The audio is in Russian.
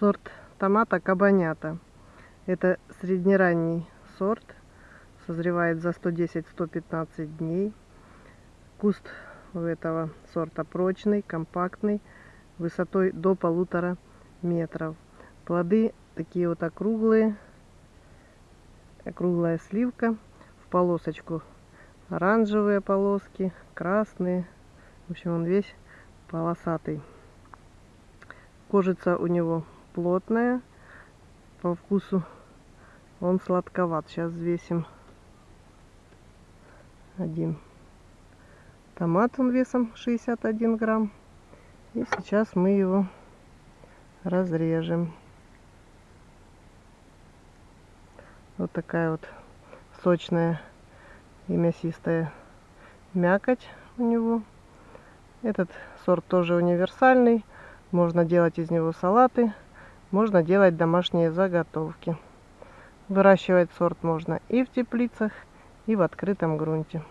Сорт томата кабанята. Это среднеранний сорт. Созревает за 110-115 дней. Куст у этого сорта прочный, компактный, высотой до полутора метров. Плоды такие вот округлые, округлая сливка в полосочку. Оранжевые полоски, красные. В общем, он весь полосатый. Кожица у него плотная. По вкусу он сладковат. Сейчас взвесим один томат. Он весом 61 грамм. И сейчас мы его разрежем. Вот такая вот сочная и мясистая мякоть у него. Этот сорт тоже универсальный. Можно делать из него салаты, можно делать домашние заготовки. Выращивать сорт можно и в теплицах, и в открытом грунте.